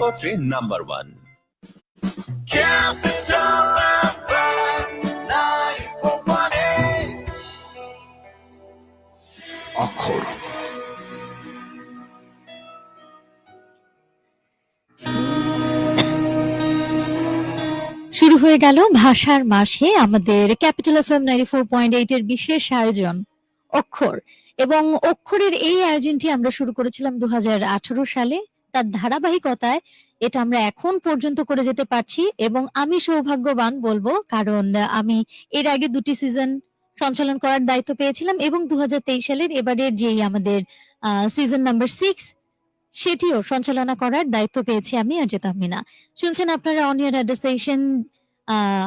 পত্রে number one. Capital FM 94.8 অক্ষর। শুরু হয়ে গেল ভাষার মাসে আমাদের capital F M ninety four point eight এর বিশেষ আয়োজন অক্ষর। এবং অক্ষরের এই আয়োজনটি আমরা শুরু করেছিলাম দু হাজার আঠারো সালে। তার ধারাবাহিকতায় এটা আমরা এখন পর্যন্ত করে যেতে পারছি এবং আমি সৌভাগ্যবান বলব, কারণ আমি এর আগে দুটি সিজন সঞ্চালন করার দায়িত্ব পেয়েছিলাম এবং দু হাজার তেইশ সালের এবারের যেই আমাদের সিজন নাম্বার সিক্স সেটিও সঞ্চালনা করার দায়িত্ব পেয়েছি আমি আর মিনা শুনছেন আপনারা অনিয়ার অ্যাড্রেসেশন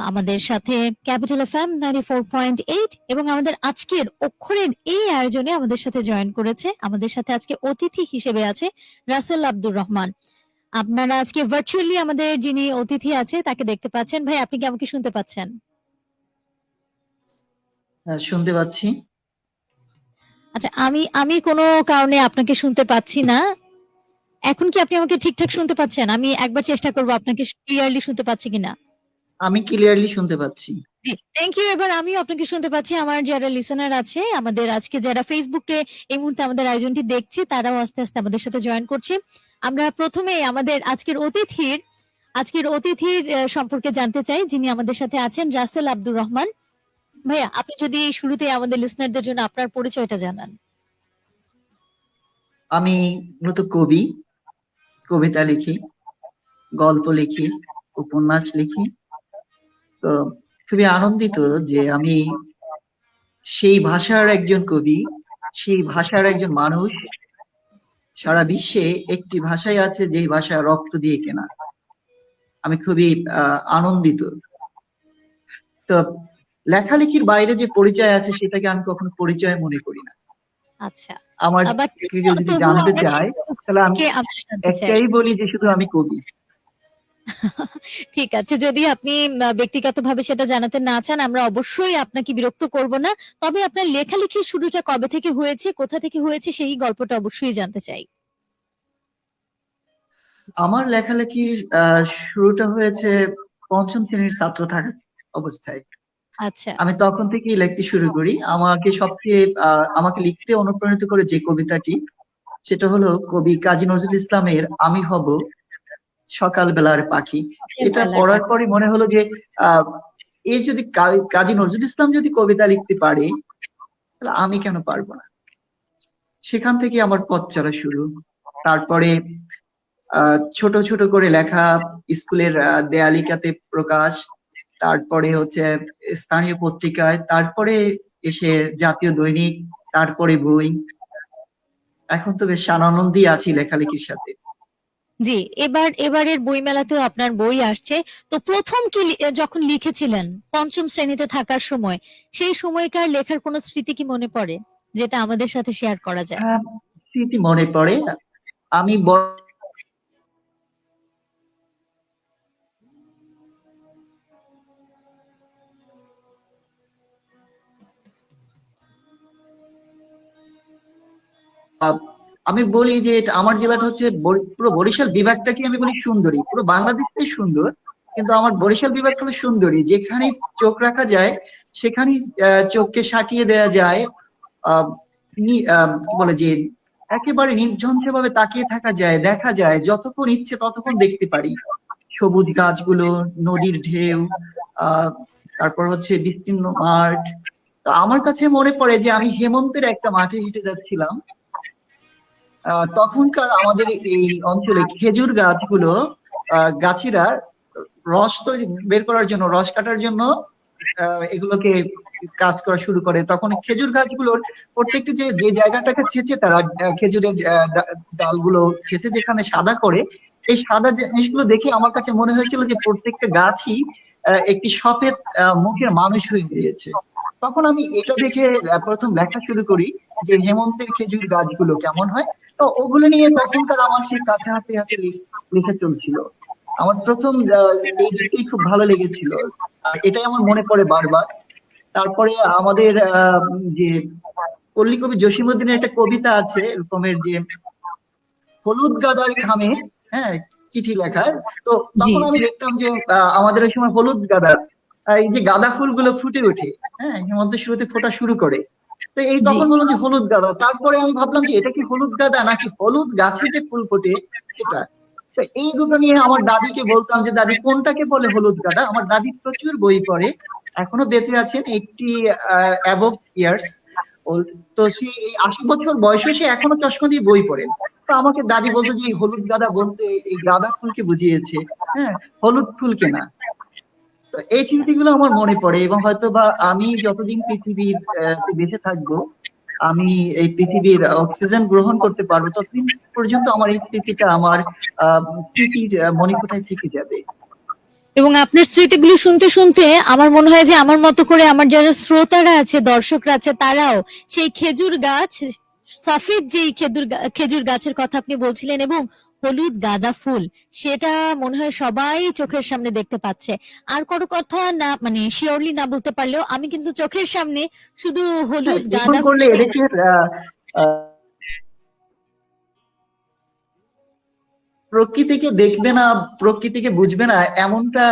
আমাদের সাথে capital F M ninety four point eight এবং আমাদের আজকের অক্ষরের এই আয়োজনে আমাদের সাথে জয়েন করেছে। আমাদের সাথে আজকে অতিথি হিসেবে আছে রাসেল আব্দুর রহমান। আপনারা আজকে ভার্চুয়ালি আমাদের যিনি অতিথি আছে তাকে দেখতে পাচ্ছেন। ভাই আপনি কি আমাকে শুনতে পাচ্ছেন? হ্যাঁ, শুনতে পাচ্ছি। আচ্ছা আমি আমি কোনো কারণে আপনাকে শুনতে পাচ্ছি না। এখন কি আপনি আমাকে ঠিকঠাক শুনতে পাচ্ছেন? আমি একবার চেষ্টা করব আপনাকে ক্লিয়ারলি শুনতে পাচ্ছি কিনা। আমি ক্লিয়ারলি শুনতে পাচ্ছি। জি থ্যাংক ইউ এবার আমিও আপনাকে শুনতে পাচ্ছি। আমার যারা লিসেনার আছে আমাদের আজকে যারা ফেসবুকে এই মুহূর্তে আমাদের আয়োজনটি দেখছে তারাও আস্তে আস্তে আমাদের সাথে জয়েন করছে। আমরা প্রথমে আমাদের আজকের অতিথির আজকের অতিথির সম্পর্কে জানতে চাই যিনি আমাদের সাথে আছেন রাসেল আব্দুর রহমান। ভাইয়া আপনি যদি শুরুতে আমাদের লিসনারদের জন্য আপনার পরিচয়টা জানান। আমি মূলত কবি কবিতা লিখি গল্প লিখি উপন্যাস লিখি তো খুবই আনন্দিত যে আমি সেই ভাষার একজন কবি সেই ভাষার একজন মানুষ। সারা বিশ্বে একটি ভাষাই আছে যেই ভাষা রক্ত দিয়ে কেনা। আমি খুবই আহ, আনন্দিত। তো লেখালেখির বাইরে যে পরিচয় আছে সেটাকে আমি কখনো পরিচয় মনে করি না। আচ্ছা। আমার যদি জানতে চায় তাহলে আমি চাই? একটাই বলি যে শুধু আমি কবি। ঠিক আছে যদি আপনি ব্যক্তিগতভাবে সেটা জানাতে না চান আমরা অবশ্যই আপনাকে বিরক্ত করব না। তবে আপনার লেখালেখির শুরুটা কবে থেকে হয়েছে কোথা থেকে হয়েছে সেই গল্পটা অবশ্যই জানতে চাই। আমার লেখালেখির শুরুটা হয়েছে পঞ্চম শ্রেণির ছাত্র থাকা অবস্থায়। আচ্ছা। আমি তখন থেকেই লিখতে শুরু করি। আমাকে সবচেয়ে আমাকে লিখতে অনুপ্রাণিত করে যে কবিতাটি সেটা হলো কবি কাজী নজরুল ইসলামের আমি হব সকালবেলার পাখি। এটা পড়ার। পরই মনে হলো যে আহ এই যদি কাজী নজরুল ইসলাম যদি কবিতা লিখতে পারে তাহলে আমি কেন পারব না? সেখান থেকে আমার পথ চলা শুরু। তারপরে ছোট ছোট করে লেখা স্কুলের দেয়ালিকাতে প্রকাশ তারপরে হচ্ছে স্থানীয় পত্রিকায় তারপরে এসে জাতীয় দৈনিক তারপরে বই। এখন তো বেশ আনন্দই আছি লেখালেখির সাথে। জি, এবার, এবারের বইমেলাতেও আপনার বই আসছে। তো প্রথম কি যখন লিখেছিলেন পঞ্চম শ্রেণীতে থাকার সময়, সেই সময়কার লেখার কোনো স্মৃতি কি মনে পড়ে? যেটা আমাদের সাথে শেয়ার করা যায়। স্মৃতি মনে পড়ে। আমি বড় আমি বলি যে আমার জেলাটা হচ্ছে পুরো বরিশাল বিভাগটাকে আমি বলি সুন্দরী, পুরো বাংলাদেশটাই সুন্দর, কিন্তু আমার বরিশাল বিভাগটা হলো সুন্দরী যেখানে চোখ রাখা যায়, সেখানেই চোখকে সাটিয়ে দেওয়া যায় কি বলে যে একেবারে নির্ঝঞ্ঝে ভাবে তাকিয়ে থাকা যায়, দেখা যায়, যতক্ষণ ইচ্ছে ততক্ষণ দেখতে পারি। সবুজ গাছগুলো, নদীর ঢেউ তারপর হচ্ছে বিস্তীর্ণ মাঠ। তো আমার কাছে মনে পড়ে যে আমি হেমন্তের একটা মাঠে হেঁটে যাচ্ছিলাম। তখনকার আমাদের এই অঞ্চলে খেজুর গাছগুলো গাছিরা রস তৈরি, বের করার জন্য, রস কাটার জন্য এগুলোকে কাজ করা শুরু করে। তখন খেজুর গাছগুলোর প্রত্যেকটি যে যে জায়গাটাকে ছেঁচে তারা খেজুরের ডালগুলো ছেঁচে যেখানে সাদা করে, এই সাদা জিনিসগুলো দেখে আমার কাছে মনে হয়েছিল যে প্রত্যেকটা গাছই একটি সফেদ মুখের মানুষ হয়ে গিয়েছে। তখন আমি এটা দেখে প্রথম লেখা শুরু করি যে হেমন্তের খেজুর গাছগুলো কেমন হয়। তো ওগুলো নিয়ে তখনকার আমার সেই কাছে হাতে হাতে লেখা চলছিল। আমার প্রথম এই দিকটাই খুব ভালো লেগেছিল। আর এটাই আমার মনে পড়ে বারবার। তারপরে আমাদের আহ, যে পল্লী কবি জসিমুদ্দিনের একটা কবিতা আছে এরকমের যে হলুদ গাদার ঘামে হ্যাঁ চিঠি লেখার। তো তখন আমি দেখতাম যে আহ, আমাদের ওই সময় হলুদ গাঁদা আহ, এই যে গাঁদা ফুলগুলো ফুটে ওঠে হ্যাঁ হেমন্ত শুরুতে ফোটা শুরু করে। তো এই তখন বললাম যে হলুদ গাঁদা, তারপরে আমি ভাবলাম যে এটা কি হলুদ গাঁদা নাকি হলুদ গাছে যে ফুল ফোটে সেটা? তো এই দুটো নিয়ে আমার দাদিকে বলতাম যে, দাদি, কোনটাকে বলে হলুদ গাঁদা? আমার দাদি প্রচুর বই পড়ে, এখনও বেঁচে আছেন একটি ইয়ার্স তো সে আশি বছর বয়সে সে এখনও চশমা দিয়ে বই পড়েন তো আমাকে দাদি বলতো যে, এই হলুদ গাঁদা বলতে এই গাঁদা ফুলকে বুঝিয়েছে হ্যাঁ হলুদ ফুলকে না এই চিন্তাগুলো আমার মনে পড়ে এবং হয়তো বা আমি যতদিন পৃথিবীর বেঁচে থাকব আমি এই পৃথিবীর অক্সিজেন গ্রহণ করতে পারব ততদিন পর্যন্ত আমার এই স্মৃতিটা আমার স্মৃতির আহ, মণিকোঠায় থেকে যাবে। এবং আপনার স্মৃতিগুলো শুনতে শুনতে আমার মনে হয় যে আমার মতো করে আমার যারা শ্রোতারা আছে দর্শকরা আছে তারাও সেই খেজুর গাছ সফেদ যেই খেজুর খেজুর গাছের কথা আপনি বলছিলেন এবং হলুদ গাঁদা ফুল সেটা মনে হয় সবাই চোখের সামনে দেখতে পাচ্ছে। আর কোনো কথা না মানে শিওরলি না বলতে পারলেও আমি কিন্তু চোখের সামনে শুধু হলুদ গাঁদা ফুল প্রকৃতিকে দেখবে না প্রকৃতিকে বুঝবে না এমনটা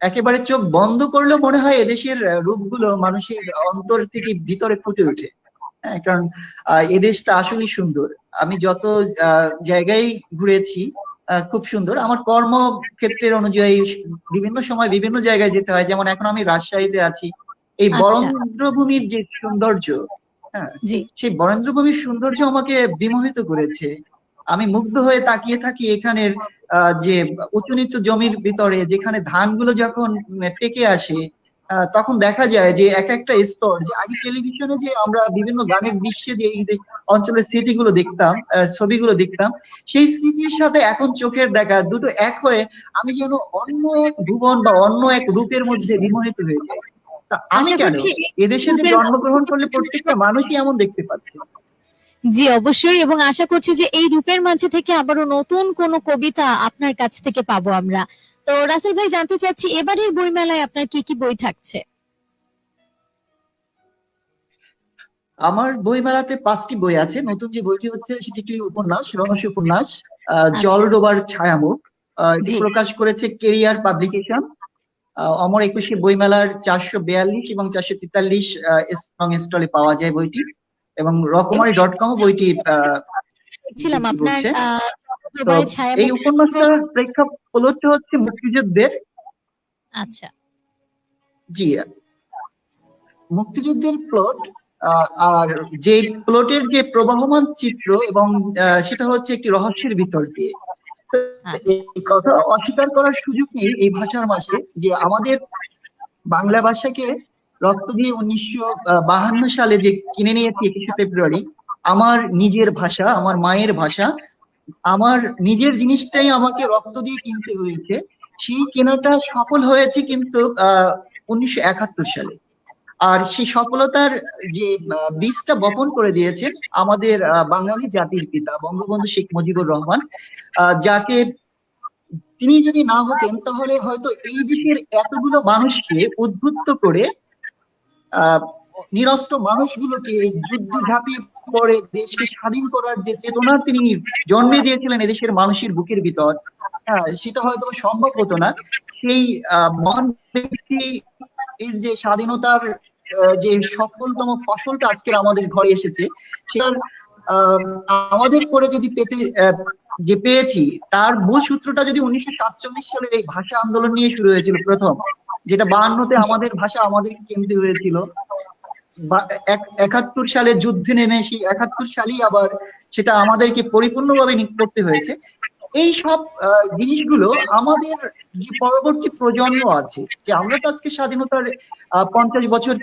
একেবারে চোখ বন্ধ করলেও মনে হয় এদেশের রূপগুলো মানুষের অন্তর থেকে ভিতরে ফুটে ওঠে। হ্যাঁ কারণ আহ, এদেশটা আসলেই সুন্দর। আমি যত জায়গায় ঘুরেছি খুব সুন্দর। আমার কর্মক্ষেত্রের অনুযায়ী বিভিন্ন সময় বিভিন্ন জায়গায় যেতে হয়। যেমন এখন আমি রাজশাহীতে আছি। এই আচ্ছা। বরেন্দ্রভূমির যে সৌন্দর্য হ্যাঁ সেই বরেন্দ্রভূমির সৌন্দর্য আমাকে বিমোহিত করেছে। আমি মুগ্ধ হয়ে তাকিয়ে থাকি এখানের আহ, যে উঁচু নিচু জমির ভিতরে যেখানে ধানগুলো যখন পেকে আসে তখন দেখা যায় যে এক একটা স্তর যে আগে টেলিভিশনে যে আমরা বিভিন্ন গানের দৃশ্যে যে এই অঞ্চলের স্মৃতিগুলো দেখতাম ছবিগুলো দেখতাম সেই স্মৃতির সাথে এখন চোখের দেখা দুটো এক হয়ে আমি যেন অন্য এক ভুবন বা অন্য এক রূপের মধ্যে বিমোহিত হয়ে যাই। তা আমি কেন? এদেশে যে জন্মগ্রহণ করলে প্রত্যেকটা মানুষই এমন দেখতে পাচ্ছে। জি অবশ্যই এবং আশা করছি যে এই রূপের মাঝে থেকে আবারও নতুন কোন কবিতা আপনার কাছ থেকে পাবো আমরা। তো রাসেল ভাই জানতে চাচ্ছি এবারের বইমেলায় আপনার কি কি বই থাকছে? আমার বইমেলাতে পাঁচটি বই আছে। নতুন যে বইটি হচ্ছে সেটি একটি উপন্যাস রহস্য উপন্যাস আহ, জল ডোবার ছায়ামুখ। এটি প্রকাশ করেছে কেরিয়ার পাবলিকেশন। অমর একুশে বইমেলার চারশো বিয়াল্লিশ এবং চারশো তেতাল্লিশ স্ট্রং স্টলে পাওয়া যায় বইটি। এবং রকমারি ডট কম বইটি দেখছিলাম আপনার এই উপন্যাসটার প্রেক্ষাপটটা হচ্ছে মুক্তিযুদ্ধের আচ্ছা জি মুক্তিযুদ্ধের প্লট আর যে প্লটের যে প্রবাহমান চিত্র এবং সেটা হচ্ছে একটি রহস্যের ভিতর দিয়ে আচ্ছা। কথা অস্বীকার করার সুযোগ নেই এই ভাষার মাসে যে আমাদের বাংলা ভাষাকে রক্ত দিয়ে উনিশশো বাহান্ন সালে যে কিনে নিয়েছি একুশে ফেব্রুয়ারি আমার নিজের ভাষা আমার মায়ের ভাষা আমার নিজের জিনিসটাই আমাকে রক্ত দিয়ে কিনতে হয়েছে। সেই কেনাটা সফল হয়েছে কিন্তু উনিশশো সালে। আর সেই সফলতার যে বীজটা বপন করে দিয়েছেন আমাদের বাঙালি জাতির পিতা বঙ্গবন্ধু শেখ মুজিবুর রহমান যাকে তিনি যদি না হতেন তাহলে হয়তো এই দেশের এতগুলো মানুষকে উদ্বুদ্ধ করে, আহ, নিরস্ত্র মানুষগুলোকে যুদ্ধ ঝাঁপিয়ে পড়ে দেশকে স্বাধীন করার যে চেতনা তিনি জন্মে দিয়েছিলেন এদেশের মানুষের বুকের ভিতর হ্যাঁ সেটা হয়তো সম্ভব হতো না। সেই মহান ব্যক্তি এর যে স্বাধীনতার যে সফলতম ফসলটা আজকের আমাদের ঘরে এসেছে, সেটার আমাদের করে যদি পেতে যে পেয়েছি, তার মূল সূত্রটা যদি উনিশশো সাতচল্লিশ সালের এই ভাষা আন্দোলন নিয়ে শুরু হয়েছিল প্রথম, যেটা বায়ান্নতে আমাদের ভাষা আমাদের কিনতে হয়েছিল একাত্তর সালে যুদ্ধে নেমে সেই একাত্তর সালেই আবার সেটা আমাদেরকে পরিপূর্ণভাবে করতে হয়েছে। এই সব জিনিসগুলো আমাদের যে পরবর্তী প্রজন্ম আছে, যে আমরা তো আজকে স্বাধীনতার পঞ্চাশ বছর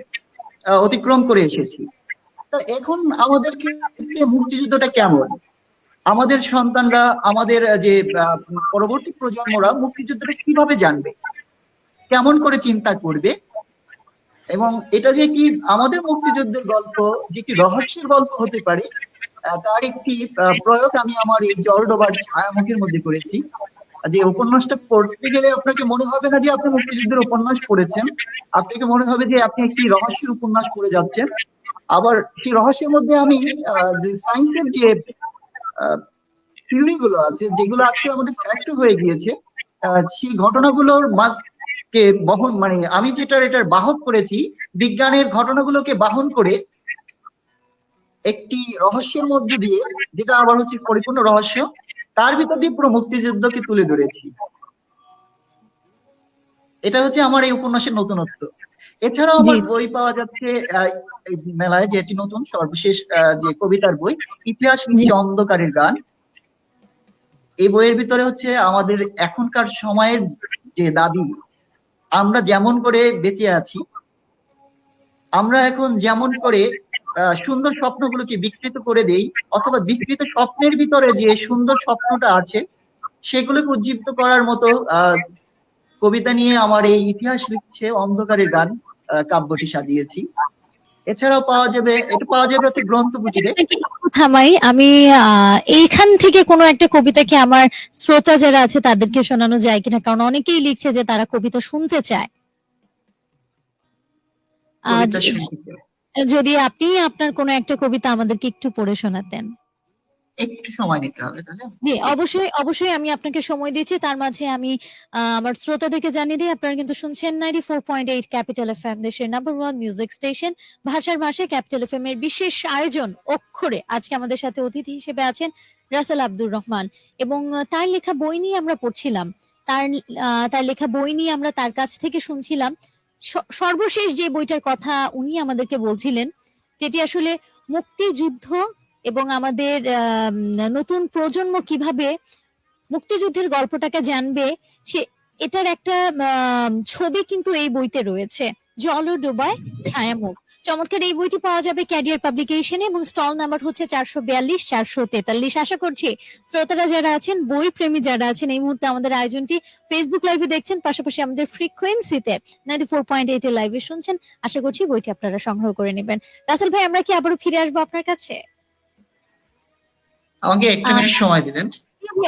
অতিক্রম করে এসেছি, তা এখন আমাদের ক্ষেত্রে মুক্তিযুদ্ধটা কেমন? আমাদের সন্তানরা, আমাদের যে পরবর্তী প্রজন্মরা মুক্তিযুদ্ধটা কীভাবে জানবে? কেমন করে চিন্তা করবে? এবং এটা যে কি আমাদের মুক্তিযুদ্ধের গল্প, যে কি রহস্যের গল্প হতে পারে তার একটি প্রয়োগ আমি আমার এই জলডোবার ছায়ামুখের মধ্যে করেছি। যে উপন্যাসটা পড়তে গেলে আপনাকে মনে হবে না যে আপনি মুক্তিযুদ্ধের উপন্যাস পড়েছেন। আপনাকে মনে হবে যে আপনি একটি রহস্যের উপন্যাস পড়ে যাচ্ছেন। আবার সেই রহস্যের মধ্যে আমি যে সায়েন্সের যে থিওরি গুলো আছে, যেগুলো আজকে আমাদের ফ্যাক্ট হয়ে গিয়েছে সেই ঘটনাগুলোর কে বহন মানে আমি যেটা এটার বাহক করেছি বিজ্ঞানের ঘটনাগুলোকে বাহন করে একটি রহস্যের মধ্যে দিয়ে যেটা আবার হচ্ছে পরিপূর্ণ রহস্য তার ভিতর দিয়ে পুরো মুক্তিযুদ্ধকে তুলে ধরেছি। এটা হচ্ছে আমার এই উপন্যাসের নতুনত্ব। এছাড়াও আমার। বই পাওয়া যাচ্ছে মেলায় যেটি নতুন সর্বশেষ আহ, যে কবিতার বই ইতিহাস লিখছে অন্ধকারের গান। এই বইয়ের ভিতরে হচ্ছে আমাদের এখনকার সময়ের যে দাবি আমরা যেমন করে বেঁচে আছি, আমরা এখন যেমন করে সুন্দর স্বপ্নগুলোকে বিকৃত করে দেই, অথবা বিকৃত স্বপ্নের ভিতরে যে সুন্দর স্বপ্নটা আছে সেগুলোকে উজ্জীবিত করার মতো কবিতা নিয়ে আমার এই ইতিহাস লিখছে অন্ধকারের গান কাব্যটি সাজিয়েছি। এছাড়াও পাওয়া যাবে এটা পাওয়া যাবে হচ্ছে গ্রন্থপুটিরে আপনাকে থামাই আমি এইখান থেকে কোনো একটা কবিতাকে আমার শ্রোতা যারা আছে তাদেরকে শোনানো যায় কিনা? কারণ অনেকেই লিখছে যে তারা কবিতা শুনতে চায়। কবিতা। যদি আপনি আপনার কোনো একটা কবিতা আমাদেরকে একটু পড়ে শোনাতেন। একটু সময় নিতে হবে, তাহলে? জি, অবশ্যই অবশ্যই আমি আপনাকে সময় দিয়েছি তার মাঝে আমি আমার শ্রোতাদেরকে জানিয়ে দিই, আপনারা কিন্তু শুনছেন ninety four point eight capital F M দেশের নাম্বার ওয়ান মিউজিক স্টেশন ভাষার ভাষে ক্যাপিটাল এর বিশেষ আয়োজন, অক্ষরে। আজকে আমাদের সাথে অতিথি হিসেবে আছেন রাসেল আব্দুর রহমান। এবং তার লেখা বই নিয়ে আমরা পড়ছিলাম। তার তার লেখা বই নিয়ে আমরা তার কাছ থেকে শুনছিলাম। সর্বশেষ যে বইটার কথা উনি আমাদেরকে বলছিলেন, যেটি আসলে মুক্তিযুদ্ধ এবং আমাদের আম, নতুন প্রজন্ম কীভাবে মুক্তিযুদ্ধের গল্পটাকে জানবে সে এটার একটা ছবি কিন্তু এই বইতে রয়েছে। জল ডোবায় ছায়ামুখ। চমৎকার এই বইটি পাওয়া যাবে ক্যারিয়ার পাবলিকেশনে এবং স্টল নাম্বার হচ্ছে চারশো বিয়াল্লিশ চারশো তেতাল্লিশ। আশা করছি শ্রোতারা যারা আছেন বই প্রেমী যারা আছেন এই মুহূর্তে আমাদের আয়োজনটি ফেসবুক লাইভে দেখছেন পাশাপাশি আমাদের ফ্রিকোয়েন্সিতে নাইনটি ফোর পয়েন্ট এইট লাইভে শুনছেন। আশা করছি বইটি আপনারা সংগ্রহ করে নেবেন। রাসেল ভাই আমরা কি আবারও ফিরে আসব আপনার কাছে? আমাকে একটু মিনিট সময় দিবেন।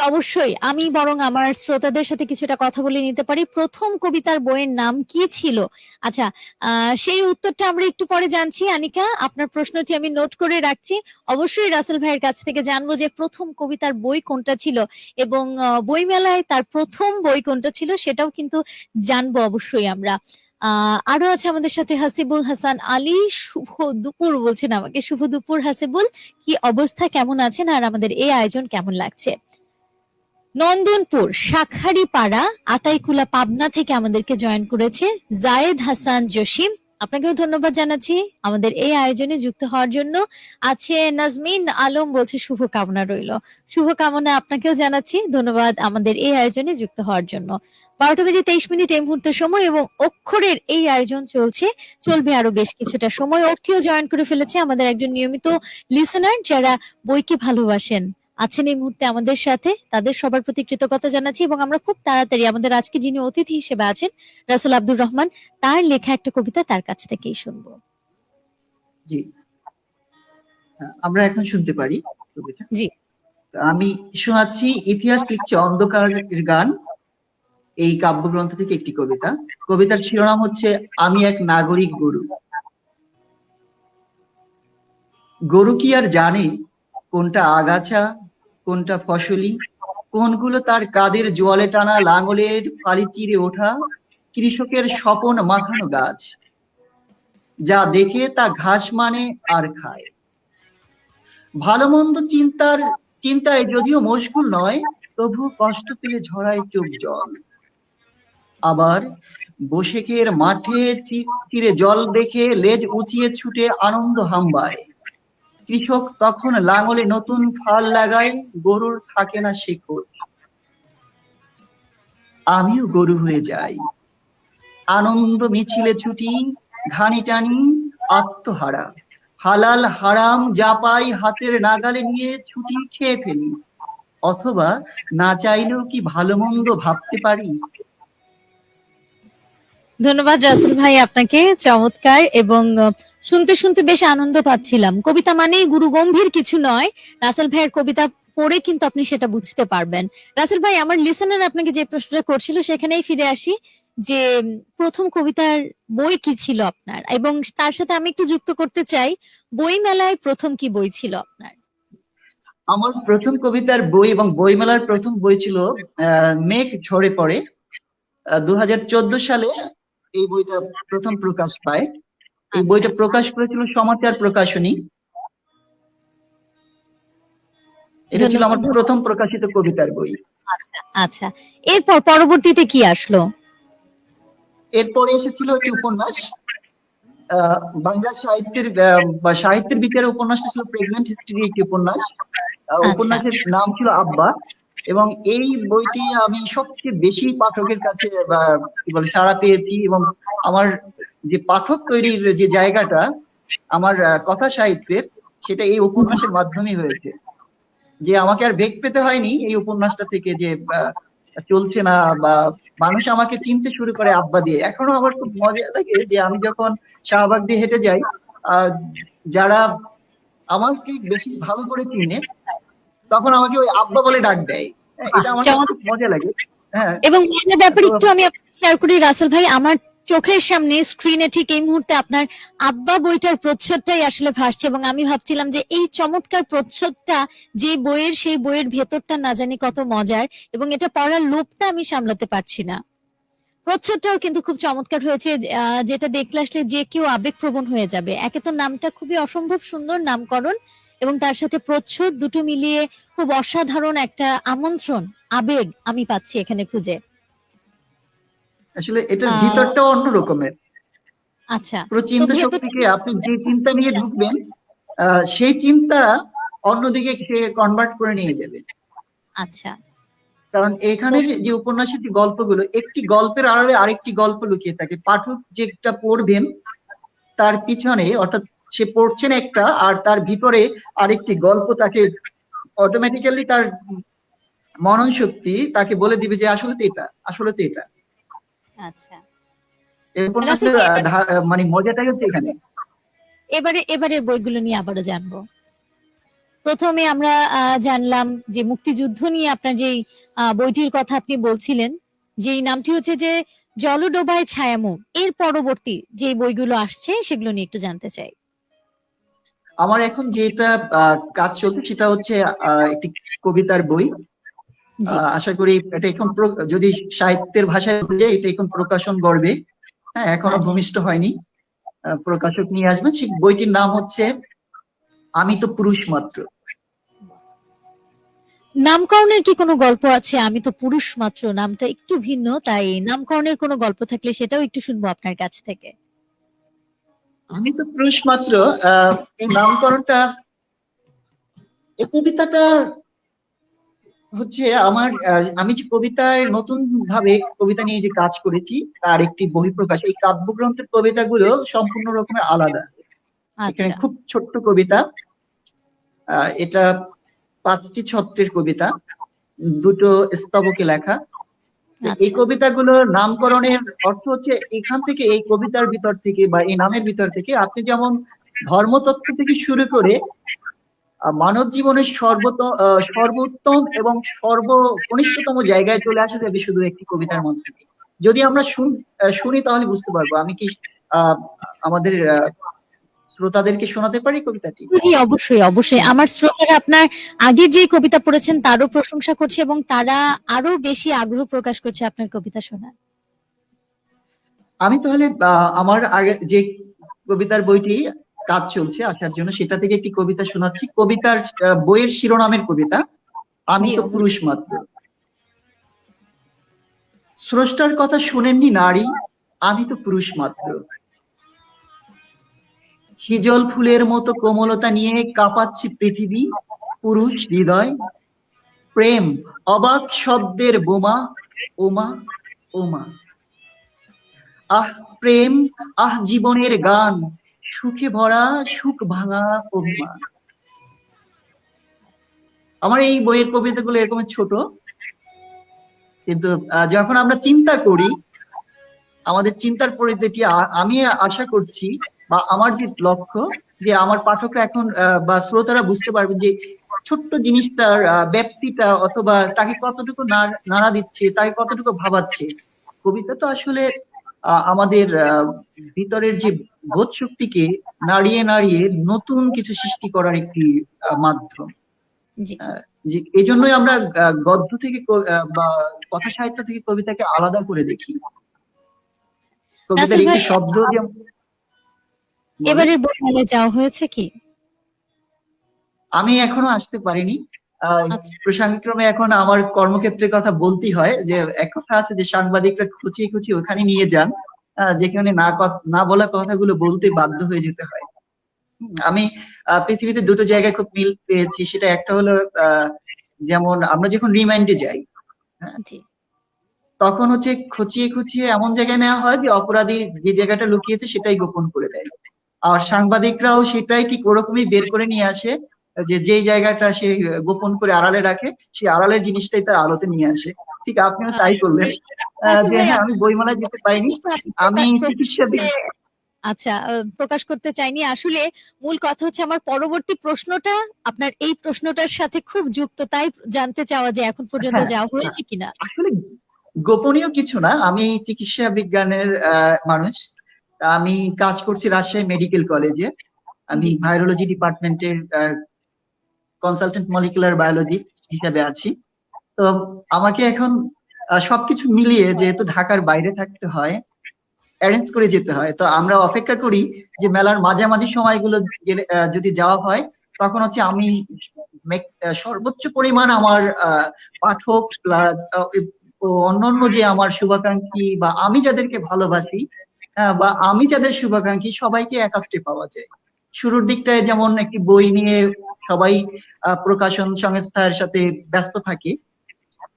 অবশ্যই। আমি বরং আমার শ্রোতাদের সাথে কিছুটা কথা বলে নিতে পারি। প্রথম কবিতার বইয়ের নাম কি ছিল? আচ্ছা সেই উত্তরটা আমরা একটু পরে জানছি। আনিকা আপনার প্রশ্নটি আমি নোট করে রাখছি। অবশ্যই রাসেল ভাইয়ের কাছ থেকে জানব যে প্রথম কবিতার বই কোনটা ছিল এবং বইমেলায় তার প্রথম বই কোনটা ছিল সেটাও কিন্তু জানব অবশ্যই আমরা। আরও আছে আমাদের সাথে হাসিবুল হাসান আলী। শুভ দুপুর বলছেন আমাকে। শুভ দুপুর হাসিবুল। কি অবস্থা? কেমন আছেন? আর আমাদের এই আয়োজন কেমন লাগছে? নন্দনপুর শাখারি পাড়া আতাইকুলা, পাবনা থেকে আমাদেরকে জয়েন করেছে জায়েদ হাসান জসিম। আপনাকেও ধন্যবাদ জানাচ্ছি। আমাদের এই আয়োজনে যুক্ত হওয়ার জন্য আছে নাজমিন আলম বলছে শুভ কামনা রইল। শুভ কামনা আপনাকেও জানাচ্ছি। ধন্যবাদ আমাদের এই আয়োজনে যুক্ত হওয়ার জন্য। বারোটা বেজে তেইশ মিনিট এই মুহূর্তের সময় এবং অক্ষরের এই আয়োজন চলছে। চলবে আরও বেশ কিছুটা সময়। অর্থীও জয়েন করে ফেলেছে আমাদের একজন নিয়মিত লিসেনার যারা বইকে ভালোবাসেন। আছেন এই মুহূর্তে আমাদের সাথে। তাদের সবার প্রতি কৃতজ্ঞতা জানাচ্ছি এবং আমরা খুব তাড়াতাড়ি আমাদের আজকে যিনি অতিথি হিসেবে আছেন রাসেল আব্দুর রহমান তার লেখা একটা কবিতা তার কাছ থেকেই শুনব। জি। আমরা এখন শুনতে পারি কবিতা। জি। আমি শোনাচ্ছি ইতিহাস লিখছে অন্ধকারের গান। এই কাব্যগ্রন্থ থেকে একটি কবিতা। কবিতার শিরোনাম হচ্ছে, আমি এক নাগরিক গরু। গরু কি আর জানে কোনটা আগাছা, কোনটা ফসলি? কোনগুলো তার কাদের জোয়ালে টানা লাঙলের ফালি চিরে ওঠা? কৃষকের স্বপন মাখানো গাছ। যা দেখে তা ঘাস মানে আর খায়। ভালো মন্দ চিন্তার, চিন্তায় যদিও মশগুল নয় তবু কষ্ট পেয়ে ঝরায় চোখ জল। আবার বসেকের মাঠে চি- তীরে জল দেখে লেজ উঁচিয়ে ছুটে আনন্দ হাম্বায়। কৃষক তখন লাঙলে নতুন ফাল লাগায়, গরুর থাকে না শেকড়। আমিও গরু হয়ে যাই। আনন্দ মিছিলে ছুটি, ঘানি টানি, আত্মহারা। হালাল হারাম যা পাই হাতের নাগালে নিয়ে ছুটি খেয়ে ফেলি। অথবা না চাইলেও কি ভালো মন্দ ভাবতে পারি? ধন্যবাদ রাসেল ভাই আপনাকে, চমৎকার, এবং শুনতে শুনতে বেশ আনন্দ পাচ্ছিলাম। কবিতা মানেই গুরু গম্ভীর কিছু নয়, রাসেল ভাইয়ের কবিতা পড়ে কিন্তু আপনি সেটা বুঝতে পারবেন। রাসেল ভাই, আমার লিসেনার আপনাকে যে প্রশ্নটা করছিল সেখানেই ফিরে আসি, যে, প্রথম কবিতার বই কি ছিল আপনার? এবং তার সাথে আমি একটু যুক্ত করতে চাই বই মেলায় প্রথম কি বই ছিল আপনার? আমার প্রথম কবিতার বই এবং বইমেলার প্রথম বই ছিল মেঘ ঝরে পড়ে দু হাজার চোদ্দ সালে এই বইটা প্রথম প্রকাশ পায়। এই আচ্ছা। বইটা প্রকাশ করেছিল সমাচার প্রকাশনী। এটা ছিল আমার প্রথম প্রকাশিত কবিতার বই। আচ্ছা আচ্ছা। এরপর পরবর্তীতে কি আসলো? এরপরে এসেছিল একটি উপন্যাস। বাংলা সাহিত্যের বা সাহিত্যের বিচারে উপন্যাসটা ছিল প্রেগন্যান্ট হিস্ট্রি একটি উপন্যাস। আচ্ছা। উপন্যাসের নাম ছিল আব্বা। এবং এই বইটি আমি সবচেয়ে বেশি পাঠকের কাছে কি সাড়া পেয়েছি এবং আমার যে পাঠক তৈরির যে জায়গাটা, আমার কথা সাহিত্যের, সেটা এই উপন্যাসের মাধ্যমেই হয়েছে। যে আমাকে আর বেগ পেতে হয়নি এই উপন্যাসটা থেকে যে চলছে না, বা মানুষ আমাকে চিনতে শুরু করে আব্বা দিয়ে। এখনও আমার খুব মজা লাগে যে আমি যখন শাহবাগ দিয়ে হেঁটে যাই যারা আমাকে বেশি ভালো করে চিনে, তখন আমাকে ওই আব্বা বলে ডাক দেয়। এটা আমার মজা লাগে। হ্যাঁ। এবং ব্যাপারে একটু আমি শেয়ার করি রাসেল ভাই আমার চোখের সামনে স্ক্রিনে ঠিক এই মুহূর্তে আপনার আব্বা বইটার প্রচ্ছদটাই আসলে ভাসছে এবং আমি ভাবছিলাম যে এই চমৎকার প্রচ্ছদটা যে বইয়ের সেই বইয়ের ভেতরটা না জানি কত মজার এবং এটা পড়ার লোভটা আমি সামলাতে পারছি না। প্রচ্ছদটাও কিন্তু খুব চমৎকার হয়েছে যেটা দেখলে আসলে যে কেউ আবেগপ্রবণ হয়ে যাবে। একে তো নামটা খুবই অসম্ভব সুন্দর নামকরণ এবং তার সাথে প্রচ্ছদ দুটো মিলিয়ে খুব অসাধারণ একটা আমন্ত্রণ আবেগ আমি পাচ্ছি এখানে খুঁজে। আসলে এটার আহ, ভিতরটাও অন্য রকমের। আচ্ছা পুরো চিন্তা শক্তিকে আপনি যে চিন্তা নিয়ে ঢুকবেন সেই চিন্তা অন্যদিকে সে কনভার্ট করে নিয়ে যাবে। আচ্ছা। কারণ এখানে যে উপন্যাসের যে গল্পগুলো একটি গল্পের আড়ালে আরেকটি গল্প লুকিয়ে থাকে। পাঠক যেটা পড়বেন তার পিছনে অর্থাৎ সে পড়ছেন একটা আর তার ভিতরে আরেকটি গল্প তাকে অটোমেটিক্যালি তার মনন শক্তি তাকে বলে দিবে যে আসলে তো এটা আসলে তো এটা। আচ্ছা। মানে মজাটাই হচ্ছে এখানে। এবারে এবারের বইগুলো নিয়ে আবারও জানব। প্রথমে আমরা জানলাম যে মুক্তিযুদ্ধ নিয়ে আপনার যেই বইটির কথা আপনি বলছিলেন যেই নামটি হচ্ছে যে জলডোবায় ছায়ামুখ। এর পরবর্তী যে বইগুলো আসছে সেগুলো নিয়ে একটু জানতে চাই। আমার এখন যেটা কাজ চলছে সেটা হচ্ছে একটি কবিতার বই। আশা করি এটা এখন যদি সাহিত্যের ভাষায় যাই, এটা এখন প্রকাশন গর্বে। হ্যাঁ এখনও আচ্ছা। ভূমিষ্ঠ হয়নি। প্রকাশক নিয়ে আসবেন। সেই বইটির নাম হচ্ছে আমি তো পুরুষ মাত্র। নামকরণের কি কোনো গল্প আছে? আমি তো পুরুষ মাত্র। নামটা একটু ভিন্ন তাই নামকরণের কোনো গল্প থাকলে সেটাও একটু শুনব আপনার কাছ থেকে। আমি তো পুরুষ মাত্র আহ, এই নামকরণটা এই কবিতাটা হচ্ছে আমার আমি যে কবিতায় নতুন ভাবে কবিতা নিয়ে যে কাজ করেছি তার একটি বহিঃপ্রকাশ। এই কাব্যগ্রন্থের কবিতাগুলো সম্পূর্ণ রকমের আলাদা। আচ্ছা। এখানে খুব ছোট্ট কবিতা আহ, এটা পাঁচটি ছত্রের কবিতা দুটো স্তবকে লেখা। এই আচ্ছা কবিতাগুলোর নামকরণের অর্থ হচ্ছে এখান থেকে এই কবিতার ভিতর থেকে বা এই নামের ভিতর থেকে আপনি যেমন ধর্মতত্ত্ব থেকে শুরু করে মানব জীবনের সর্বত সর্বোত্তম এবং সর্বকনিষ্ঠতম জায়গায় চলে আসা যাবে শুধু একটি কবিতার মধ্যে। যদি আমরা শুন- তাহলে বুঝতে পারব আমি কি আহ, আমাদের শ্রোতাদেরকে শোনাতে পারি কবিতাটি? জি অবশ্যই অবশ্যই। আমার শ্রোতারা আপনার আগে যে কবিতা পড়েছেন তারও প্রশংসা করছে এবং তারা আরও বেশি আগ্রহ প্রকাশ করছে আপনার কবিতা শোনার। আমি তাহলে আমার আগে যে কবিতার বইটি কাজ চলছে আসার জন্য সেটা থেকে একটি কবিতা শোনাচ্ছি। কবিতার বইয়ের শিরোনামের কবিতা আমি তো পুরুষ মাত্র। স্রষ্টার কথা শুনেননি নারী আমি তো পুরুষ মাত্র। হিজল ফুলের মতো কোমলতা নিয়ে কাঁপাচ্ছি পৃথিবী, পুরুষ, হৃদয়, প্রেম, অবাক শব্দের বোমা, ওমা ওমা। আহ প্রেম, আহ জীবনের গান, সুখে ভরা, সুখ ভাঙা অভিমান। আমার এই বইয়ের কবিতাগুলো এরকম ছোট, কিন্তু যখন আমরা চিন্তা করি, আমাদের চিন্তার পরিধিটি আমি আশা করছি বা আমার যে লক্ষ্য যে আমার পাঠকরা এখন বা শ্রোতারা বুঝতে পারবে যে ছোট্ট জিনিসটার আহ, ব্যাপ্তিটা অথবা তাকে কতটুকু নাড়া দিচ্ছে তাকে কতটুকু ভাবাচ্ছে কবিতা তো আসলে আমাদের ভিতরের যে বোধ শক্তিকে নাড়িয়ে নাড়িয়ে নতুন কিছু সৃষ্টি করার একটি মাধ্যম। যে এই জন্যই আমরা গদ্য থেকে বা কথা সাহিত্য থেকে কবিতাকে আলাদা করে দেখি। কবিতার একটি শব্দ যেমন। এবারের বইমেলায় যাওয়া হয়েছে কি? আমি এখনও আসতে পারিনি। আচ্ছা। প্রসঙ্গক্রমে এখন আমার কর্মক্ষেত্রের কথা বলতেই হয় যে এক কথা আছে যে সাংবাদিকরা খুঁচিয়ে খুঁচিয়ে ওখানে নিয়ে যান যেখানে না না বলা কথাগুলো বলতে বাধ্য হয়ে যেতে হয়। আমি পৃথিবীতে দুটো জায়গায় খুব মিল পেয়েছি। সেটা একটা হলো আহ, যেমন আমরা যখন রিমাইন্ডে যাই জি। তখন হচ্ছে খুঁচিয়ে খুঁচিয়ে এমন জায়গায় নেওয়া হয় যে অপরাধী যে জায়গাটা লুকিয়েছে সেটাই গোপন করে দেয়। আর সাংবাদিকরাও সেটাই ঠিক ওরকমই বের করে নিয়ে আসে যে যেই জায়গাটা সে গোপন করে আড়ালে রাখে সেই আড়ালের জিনিসটাই তার আলোতে নিয়ে আসে। ঠিক আপনিও তাই করলেন। যে হ্যাঁ আমি বইমেলায় যেতে পারিনি আমি চিকিৎসা আচ্ছা প্রকাশ করতে চাইনি। আসলে মূল কথা হচ্ছে আমার পরবর্তী প্রশ্নটা আপনার এই প্রশ্নটার সাথে খুব যুক্ত তাই জানতে চাওয়া যে এখন পর্যন্ত হ্যাঁ, যাওয়া হয়েছে কিনা? আসলে গোপনীয় কিছু না আমি চিকিৎসা বিজ্ঞানের আহ, মানুষ। আমি কাজ করছি রাজশাহী মেডিকেল কলেজে। আমি। ভাইরোলজি ডিপার্টমেন্টের কনসালটেন্ট মলিকুলার বায়োলজি হিসাবে আছি। তো আমাকে এখন সবকিছু মিলিয়ে যেহেতু ঢাকার বাইরে থাকতে হয় অ্যারেঞ্জ করে যেতে হয়। তো আমরা অপেক্ষা করি যে মেলার মাঝামাঝি সময়গুলো যদি যাওয়া হয় তখন হচ্ছে আমি সর্বোচ্চ পরিমাণ আমার আহ, পাঠক প্লাস অন্যান্য যে আমার শুভাকাঙ্ক্ষী বা আমি যাদেরকে ভালোবাসি বা আমি যাদের শুভাকাঙ্ক্ষী সবাইকে একাত্রে পাওয়া যায়। শুরুর দিকটায় যেমন একটি বই নিয়ে সবাই প্রকাশন সংস্থার সাথে ব্যস্ত থাকে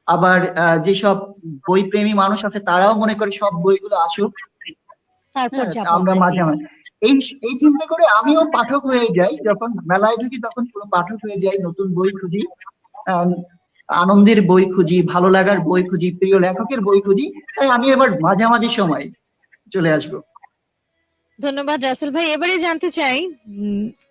আবার যেসব বই প্রেমী মানুষ আছে তারাও মনে করে সব বইগুলো আসুক। হ্যাঁ, আমরা মাঝে মাঝে এই এই চিন্তা করে আমিও পাঠক হয়ে যাই যখন মেলায় ঢুকি তখন পুরো পাঠক হয়ে যাই নতুন বই খুঁজি আনন্দের বই খুঁজি ভালো লাগার বই খুঁজি প্রিয় লেখকের বই খুঁজি তাই আমি এবার মাঝামাঝি সময় চলে আসব। ধন্যবাদ রাসেল ভাই। এবারে জানতে চাই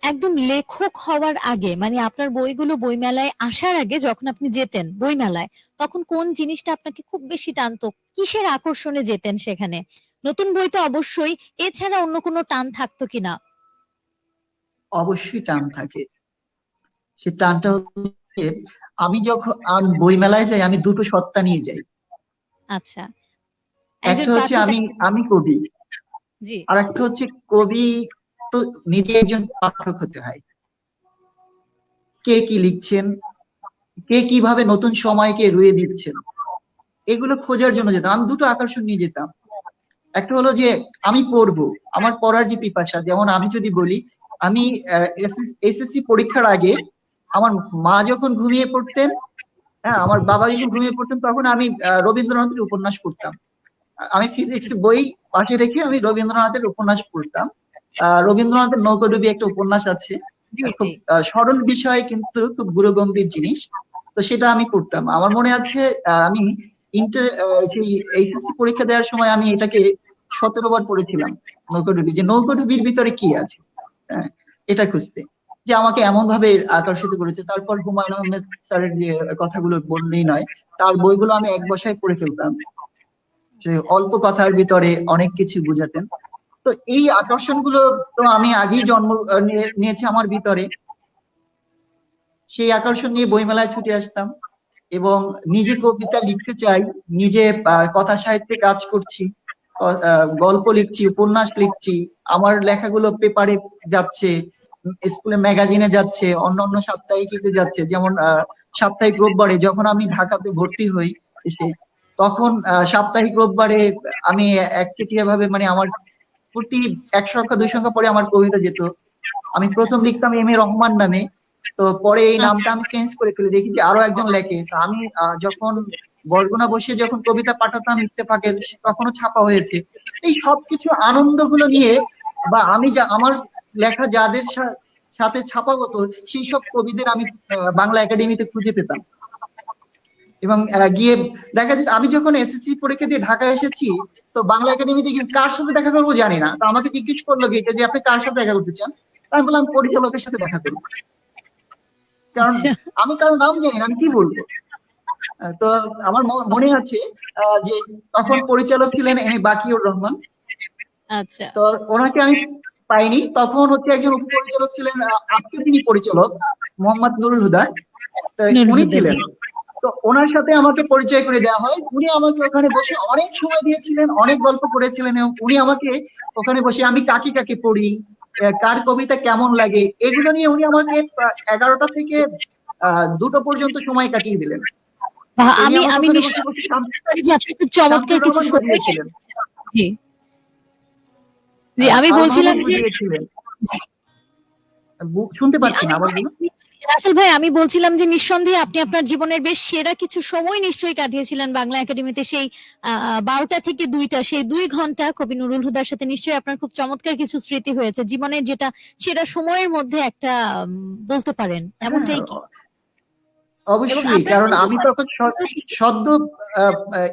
একদম লেখক হওয়ার আগে মানে আপনার বইগুলো বইমেলায় আসার আগে যখন আপনি যেতেন বইমেলায় তখন কোন জিনিসটা আপনাকে খুব বেশি টানতো? কিসের আকর্ষণে যেতেন সেখানে? নতুন বই তো অবশ্যই এছাড়া অন্য কোনো টান থাকতো কিনা অবশ্যই টান থাকে। সে টানটা হচ্ছে আমি যখন আর বই মেলায় যাই আমি দুটো সত্তা নিয়ে যাই। আচ্ছা। একটা হচ্ছে আমি আমি কবি। জি। আর একটা হচ্ছে কবি নিজে একজন পাঠক হতে হয়। কে কি লিখছেন? কে কীভাবে নতুন সময়কে রুয়ে দিচ্ছেন? এগুলো খোঁজার জন্য যেতাম। আমি দুটো আকর্ষণ নিয়ে যেতাম। একটা হলো যে আমি পড়ব। আমার পড়ার যে পিপাসা যেমন আমি যদি বলি আমি এসএসসি পরীক্ষার আগে আমার মা যখন ঘুমিয়ে পড়তেন হ্যাঁ আমার বাবা যখন ঘুমিয়ে পড়তেন তখন আমি রবীন্দ্রনাথের উপন্যাস পড়তাম। আমি ফিজিক্স বই পাশে রেখে আমি রবীন্দ্রনাথের উপন্যাস পড়তাম। আহ, রবীন্দ্রনাথের নৌকডুবি একটা উপন্যাস আছে। খুব সরল বিষয় কিন্তু খুব গুরুগম্ভীর জিনিস। তো সেটা আমি পড়তাম। আমার মনে আছে আমি ইন্টার সেই এইচএসসি পরীক্ষা দেওয়ার সময় আমি এটাকে সতেরো বার পড়েছিলাম নৌকডুবি যে নৌকডুবির ভিতরে কি আছে? হ্যাঁ, এটা খুঁজতে। যে আমাকে এমন ভাবে আকর্ষিত করেছে। তারপর হুমায়ুন আহমেদ স্যারের যে কথাগুলো বললেই নয় তার বইগুলো আমি এক বসায় পড়ে ফেলতাম। যে অল্প কথার ভিতরে অনেক কিছু বুঝাতেন। তো এই আকর্ষণগুলো তো আমি আগেই জন্ম নিয়েছি আমার ভিতরে। সেই আকর্ষণ নিয়ে বইমেলায় ছুটে আসতাম এবং নিজে কবিতা লিখতে চাই, নিজে কথা সাহিত্যে কাজ করছি গল্প লিখছি, উপন্যাস লিখছি, আমার লেখাগুলো পেপারে যাচ্ছে, স্কুলে ম্যাগাজিনে যাচ্ছে অন্য অন্য সাপ্তাহিকে যাচ্ছে, যেমন সাপ্তাহিক রোববারে যখন আমি ঢাকাতে ভর্তি হই তখন সাপ্তাহিক রোববারে আমি একচেটিয়া ভাবে মানে আমার প্রতি এক সংখ্যা দুই সংখ্যা পরে আমার কবিতা যেত। আমি প্রথম লিখতাম এম এ রহমান নামে। তো পরে এই নামটা আমি চেঞ্জ করে ফেলে দেখি যে আরও একজন লেখে। তো আমি যখন বরগুনা বসে যখন কবিতা পাঠাতাম ইত্তেফাকে তখনও ছাপা হয়েছে। এই সবকিছু আনন্দগুলো নিয়ে বা আমি যা আমার লেখা যাদের সাথে ছাপা হতো সেই সব কবিদের আমি বাংলা একাডেমিতে খুঁজে পেতাম। এবং গিয়ে দেখা যায় আমি যখন এসএসসি পরীক্ষা দিয়ে ঢাকায় এসেছি তো বাংলা একাডেমিতে কার সাথে দেখা করব জানি না। তো আমাকে জিজ্ঞেস করল গিয়ে যে আপনি কার সাথে দেখা করতে চান? আমি বললাম পরিচালকের সাথে দেখা করব। কারণ আচ্ছা। আমি কারও নাম জানি না আমি কি বলব? তো আমার মনে আছে যে তখন পরিচালক ছিলেন এম বাকিউর রহমান। আচ্ছা। তো ওনাকে আমি পাইনি। তখন হচ্ছে একজন উপপরিচালক ছিলেন আজকে তিনি পরিচালক মোহাম্মদ নুরুল হুদা তো উনি ছিলেন। তো ওনার সাথে আমাকে পরিচয় করে দেওয়া হয়। উনি আমাকে ওখানে বসে অনেক সময় দিয়েছিলেন অনেক গল্প করেছিলেন এবং উনি আমাকে ওখানে বসে আমি কাকে কাকে পড়ি? কার কবিতা কেমন লাগে? এগুলো নিয়ে উনি আমাকে এগারোটা থেকে দুটো পর্যন্ত সময় কাটিয়ে দিলেন। আমি আমি যে আপনি খুব চমৎকার কিছু জি। জি আমি বলছিলাম যে শুনতে পাচ্ছি না আবার বলুন রাসেল ভাই আমি বলছিলাম যে নিঃসন্দেহে আপনি আপনার জীবনের বেশ সেরা কিছু সময় নিশ্চয়ই কাটিয়েছিলেন বাংলা একাডেমিতে। সেই বারোটা থেকে দুইটা সেই দুই ঘণ্টা কবি নুরুল হুদার সাথে নিশ্চয়ই আপনার খুব চমৎকার কিছু স্মৃতি হয়েছে। জীবনের যেটা সেরা সময়ের মধ্যে একটা বলতে পারেন এমনটাই কি? হ্যাঁ, অবশ্যই কারণ আমি তখন সদ্য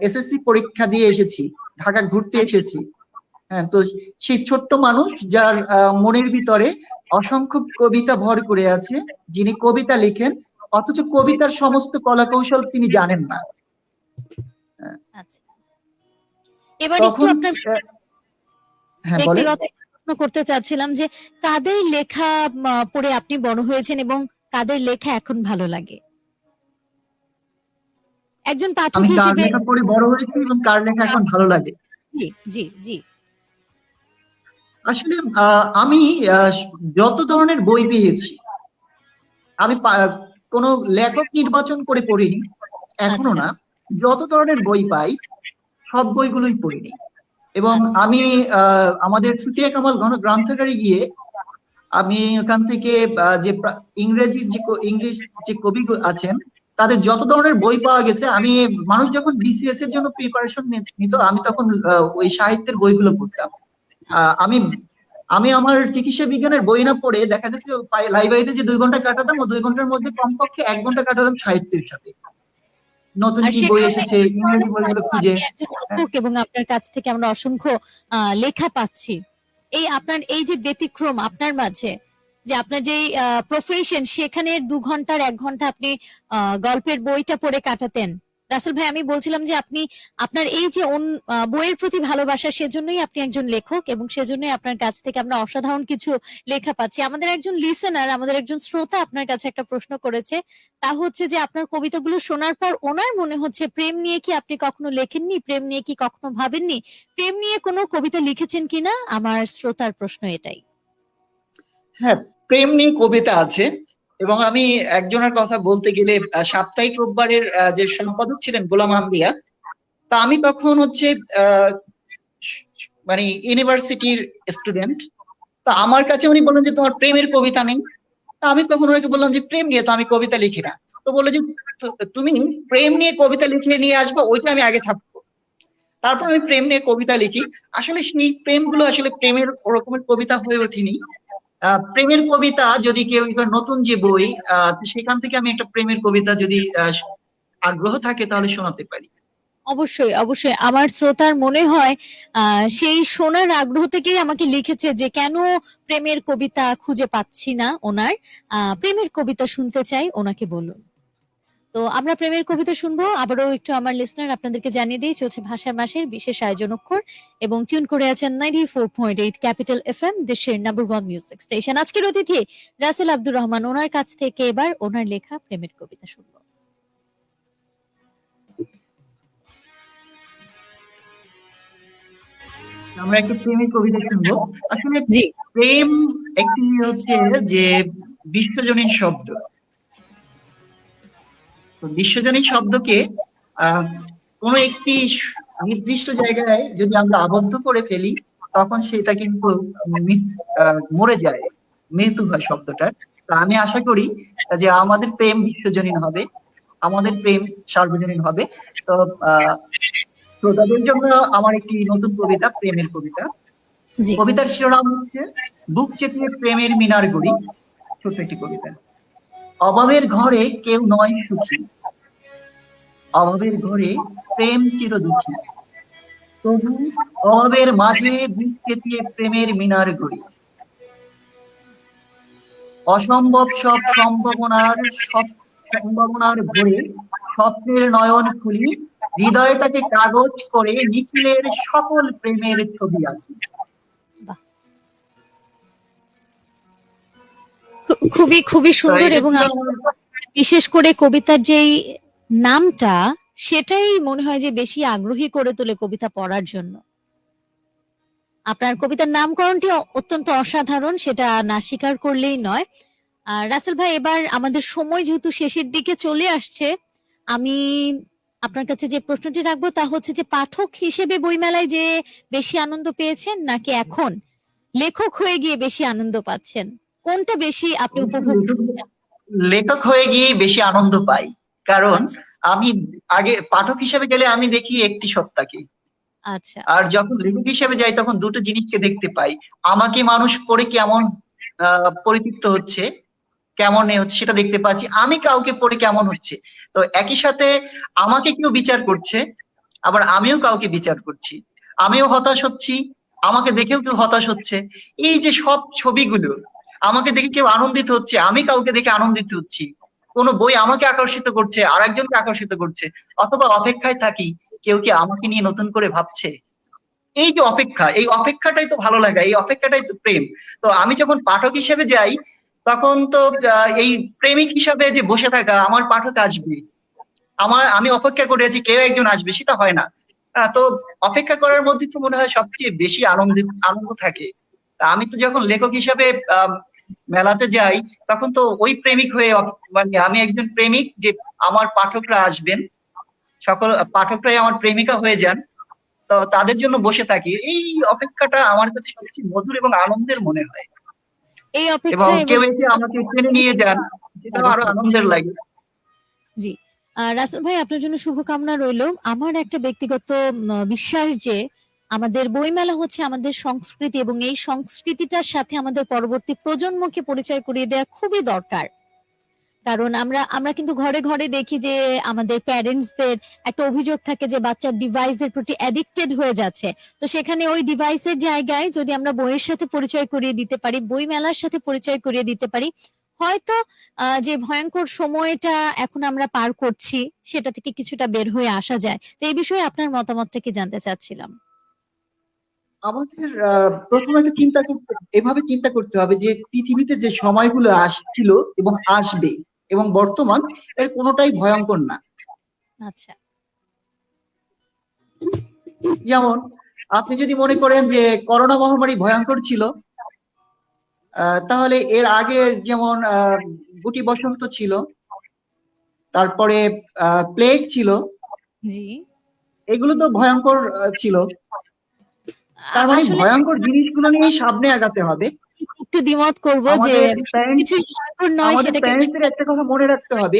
এসএসসি পরীক্ষা দিয়ে এসেছি ঢাকা ঘুরতে এসেছি। হ্যাঁ তো সেই ছোট্ট মানুষ যার মনের ভিতরে অসংখ্য কবিতা ভর করে আছে যিনি কবিতা লিখেন অথচ কবিতার সমস্ত কলা কৌশল তিনি জানেন না। আচ্ছা। এবার একটু আপনার আহ, হ্যাঁ বলেন। ব্যক্তিগত প্রশ্ন করতে চাচ্ছিলাম যে কাদের লেখা পড়ে আপনি বড় হয়েছেন এবং কাদের লেখা এখন ভালো লাগে? একজন পাঠক আমি কার হিসেবে লেখা পড়ে বড় হয়েছি এবং কার লেখা এখন ভালো লাগে? জি জি জি। আসলে আহ, আমি যত ধরনের বই পেয়েছি আমি কোনো লেখক নির্বাচন করে পড়িনি এখনও আচ্ছা। না যত ধরনের বই পাই সব বইগুলোই পড়িনি এবং আচ্ছা। আমি আমাদের সুটিয়া কামাল ঘন গ্রন্থাগারে গিয়ে আমি ওখান থেকে যে ইংরেজি যে ইংলিশ যে কবি আছেন তাদের যত ধরনের বই পাওয়া গেছে আমি মানুষ যখন বিসিএস এর জন্য প্রিপারেশন নিত আমি তখন ওই সাহিত্যের বইগুলো পড়তাম আমি আমি আমার চিকিৎসা বিজ্ঞানের বই না পড়ে দেখা যাচ্ছে লাইব্রেরিতে যে দুই ঘণ্টা কাটাতাম ও দুই ঘণ্টার মধ্যে কমপক্ষে এক ঘণ্টা কাটাতাম সাহিত্যের সাথে। নতুন কি বই এসেছে বইগুলো খুঁজে। আপনি একজন লেখক এবং আপনার কাছ থেকে আমরা অসংখ্য আহ, লেখা পাচ্ছি। এই আপনার এই যে ব্যতিক্রম আপনার মাঝে যে আপনার যে প্রফেশন সেখানে দু ঘণ্টার এক ঘণ্টা আপনি গল্পের বইটা পড়ে কাটাতেন। রাসেল ভাই, আমি বলছিলাম যে আপনি, আপনার এই যে বইয়ের প্রতি ভালোবাসা, সেজন্যই আপনি একজন লেখক এবং সেজন্যই আপনার কাছ থেকে আমরা অসাধারণ কিছু লেখা পাচ্ছি। আমাদের একজন লিসেনার আমাদের একজন শ্রোতা আপনার কাছে একটা প্রশ্ন করেছে, তা হচ্ছে যে আপনার কবিতাগুলো শোনার পর ওনার মনে হচ্ছে প্রেম নিয়ে কি আপনি কখনো লেখেননি? প্রেম নিয়ে কি কখনো ভাবেননি? প্রেম নিয়ে কোনো কবিতা লিখেছেন কিনা? আমার শ্রোতার প্রশ্ন এটাই। হ্যাঁ প্রেম নিয়ে কবিতা আছে। এবং আমি একজনের কথা বলতে গেলে সাপ্তাহিক রোববারের যে সম্পাদক ছিলেন গোলাম আম্বিয়া তা আমি তখন হচ্ছে মানে ইউনিভার্সিটির স্টুডেন্ট। তা আমার কাছে উনি বললেন যে, তোমার প্রেমের কবিতা নেই। তা আমি তখন ওনাকে বললাম যে, প্রেম নিয়ে তো আমি কবিতা লিখি না। তো বলল যে তুমি প্রেম নিয়ে কবিতা লিখে নিয়ে আসব, ওইটা আমি আগে ছাপবো। তারপর আমি প্রেম নিয়ে কবিতা লিখি। আসলে সেই প্রেমগুলো আসলে প্রেমের ওরকমের কবিতা হয়ে ওঠেনি। প্রেমের কবিতা যদি কেউ এবার নতুন যে বই সেখান থেকে আমি একটা প্রেমের কবিতা যদি আগ্রহ থাকে তাহলে শোনাতে পারি। অবশ্যই অবশ্যই। আমার শ্রোতার মনে হয় সেই শোনার আগ্রহ থেকেই আমাকে লিখেছে যে কেন প্রেমের কবিতা খুঁজে পাচ্ছি না ওনার। প্রেমের কবিতা শুনতে চাই, ওনাকে বলুন। তো আমরা প্রেমের কবিতা শুনব। আবারও একটু আমার লিসনার আপনাদেরকে জানিয়ে দিই চলছে ভাষার মাসের বিশেষ আয়োজন অক্ষর এবং টিউন করে আছেন ninety four point eight capital F M দেশের নাম্বার ওয়ান মিউজিক স্টেশন আজকের অতিথি রাসেল আব্দুর রহমান ওনার কাছ থেকে এবার ওনার লেখা প্রেমের কবিতা শুনব। আমরা একটা প্রেমের কবিতা শুনব। আসলে প্রেম একটি হচ্ছে যে বিশ্বজনীন শব্দ। বিশ্বজনীন শব্দকে কোন একটি নির্দিষ্ট জায়গায় যদি আমরা আবদ্ধ করে ফেলি তখন সেটা কিন্তু মরে যায়। মৃত্যু হয় শব্দটার। তা আমি আশা করি যে আমাদের প্রেম বিশ্বজনীন হবে আমাদের প্রেম সার্বজনীন হবে। তো আহ শ্রোতাদের জন্য আমার একটি নতুন কবিতা প্রেমের কবিতা। কবিতার শিরোনাম হচ্ছে বুক চেপিয়ে প্রেমের মিনার গড়ি ছোট্ট একটি কবিতা। অভাবের ঘরে কেউ নয় সুখী। অভাবের ঘরে প্রেম চির দুঃখী তবু অভাবের মাঝে বুক চেপিয়ে প্রেমের মিনার গড়ি। অসম্ভব সব সম্ভাবনার সব সম্ভাবনার ভরে স্বপ্নের নয়ন খুলি, হৃদয়টাকে কাগজ করে নিখিলের সকল প্রেমের ছবি আঁকি। খুবই খুবই সুন্দর এবং বিশেষ করে কবিতার যেই নামটা সেটাই মনে হয় যে বেশি আগ্রহী করে তোলে কবিতা পড়ার জন্য। আপনার কবিতার নামকরণটি অত্যন্ত অসাধারণ সেটা না স্বীকার করলেই নয়। আর রাসেল ভাই এবার আমাদের সময় যেহেতু শেষের দিকে চলে আসছে আমি আপনার কাছে যে প্রশ্নটি রাখব তা হচ্ছে যে পাঠক হিসেবে বইমেলায় যে বেশি আনন্দ পেয়েছেন নাকি এখন লেখক হয়ে গিয়ে বেশি আনন্দ পাচ্ছেন? কোনটা বেশি আপনি উপভোগ লেখক হয়ে গিয়ে বেশি আনন্দ পাই। কারণ আমি আগে পাঠক হিসেবে গেলে আমি দেখি একটি সত্তাকে। আচ্ছা। আর যখন লেখক হিসেবে যাই তখন দুটো জিনিসকে দেখতে পাই। আমাকে মানুষ পড়ে কেমন পরিতৃপ্ত হচ্ছে কেমন হচ্ছে সেটা দেখতে পাচ্ছি। আমি কাউকে পড়ে কেমন হচ্ছে। তো একই সাথে আমাকে কেউ বিচার করছে আবার আমিও কাউকে বিচার করছি। আমিও হতাশ হচ্ছি আমাকে দেখেও কেউ হতাশ হচ্ছে। এই যে সব ছবিগুলো আমাকে দেখে কেউ আনন্দিত হচ্ছে, আমি কাউকে দেখে আনন্দিত হচ্ছি। কোনো বই আমাকে আকর্ষিত করছে আর একজনকে আকর্ষিত করছে, অথবা অপেক্ষায় থাকি, কেউ কি আমাকে নিয়ে নতুন করে ভাবছে? এই যে অপেক্ষা, এই অপেক্ষাটাই তো ভালো লাগা, এই অপেক্ষাটাই তো প্রেম। তো আমি যখন পাঠক হিসেবে যাই, তখন তো এই প্রেমিক হিসাবে যে বসে থাকা, আমার পাঠক আসবে। আমার, আমি অপেক্ষা করে আছি, কেউ একজন আসবে, সেটা হয় না। তো অপেক্ষা করার মধ্যে তো মনে হয় সবচেয়ে বেশি আনন্দ আনন্দ থাকে। আমি তো যখন লেখক হিসাবে মেলাতে যাই তখন তো ওই প্রেমিক হয়ে মানে আমি একজন প্রেমিক যে আমার পাঠকরা আসবেন সকল পাঠকরাই আমার প্রেমিকা হয়ে যান তো তাদের জন্য বসে থাকি। এই অপেক্ষাটা আমার কাছে সবচেয়ে মধুর এবং আনন্দের মনে হয়। এই এবং অপেক্ষায় কেউ এসে আমাকে টেনে নিয়ে যান সেটাও আরও আনন্দের লাগে। জি। রাসেল ভাই আপনার জন্য শুভকামনা রইল। আমার একটা ব্যক্তিগত বিশ্বাস যে আমাদের বইমেলা হচ্ছে আমাদের সংস্কৃতি এবং এই সংস্কৃতিটার সাথে আমাদের পরবর্তী প্রজন্মকে পরিচয় করিয়ে দেওয়া খুবই দরকার। কারণ আমরা আমরা কিন্তু ঘরে ঘরে দেখি যে আমাদের প্যারেন্টসদের একটা অভিযোগ থাকে যে বাচ্চার ডিভাইসের প্রতি অ্যাডিক্টেড হয়ে যাচ্ছে। তো সেখানে ওই ডিভাইসের জায়গায় যদি আমরা বইয়ের সাথে পরিচয় করিয়ে দিতে পারি বই মেলার সাথে পরিচয় করিয়ে দিতে পারি, হয়তো যে ভয়ঙ্কর সময়টা এখন আমরা পার করছি, সেটা থেকে কিছুটা বের হয়ে আসা যায়। তো এই বিষয়ে আপনার মতামতটা কি জানতে চাচ্ছিলাম? আমাদের আহ, প্রথমে একটা চিন্তা করতে এভাবে চিন্তা করতে হবে যে পৃথিবীতে যে সময়গুলো আসছিল এবং আসবে এবং বর্তমান এর কোনোটাই ভয়ঙ্কর না। আচ্ছা। যেমন আপনি যদি মনে করেন যে করোনা মহামারী ভয়ঙ্কর ছিল আহ, তাহলে এর আগে যেমন আহ, গুটি বসন্ত ছিল তারপরে প্লেগ ছিল এগুলো তো ভয়ঙ্কর ছিল। তার মানে ভয়ঙ্কর জিনিসগুলো নিয়ে সামনে আগাতে হবে। একটু দ্বিমত করব যে কিছু ভয়ঙ্কর নয় প্যারেন্টসদের একটা কথা মনে রাখতে হবে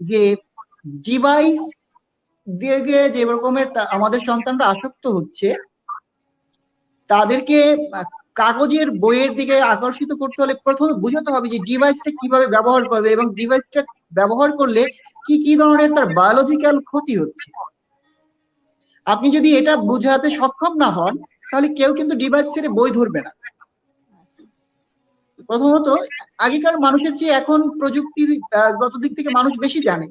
যে ডিভাইস দিয়ে যে রকমের আমাদের সন্তানরা আসক্ত হচ্ছে তাদেরকে কাগজের বইয়ের দিকে আকর্ষিত করতে হলে প্রথমে বুঝাতে হবে যে ডিভাইসটা কীভাবে ব্যবহার করবে এবং ডিভাইসটা ব্যবহার করলে কি কি ধরনের তার বায়োলজিক্যাল ক্ষতি হচ্ছে। আপনি যদি এটা বুঝাতে সক্ষম না হন তাহলে কেউ কিন্তু ডিভাইস ছেড়ে বই ধরবে না। প্রথমত আগেকার মানুষের চেয়ে এখন প্রযুক্তির গত দিক থেকে মানুষ বেশি জানে।